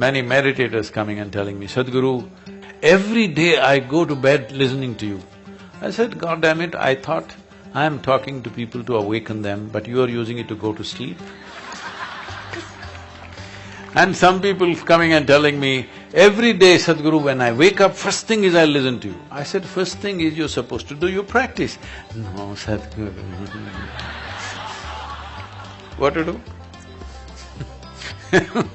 many meditators coming and telling me, Sadhguru, every day I go to bed listening to you. I said, God damn it, I thought I am talking to people to awaken them, but you are using it to go to sleep. and some people coming and telling me, every day Sadhguru, when I wake up, first thing is I listen to you. I said, first thing is you're supposed to do your practice. No, Sadhguru what to do?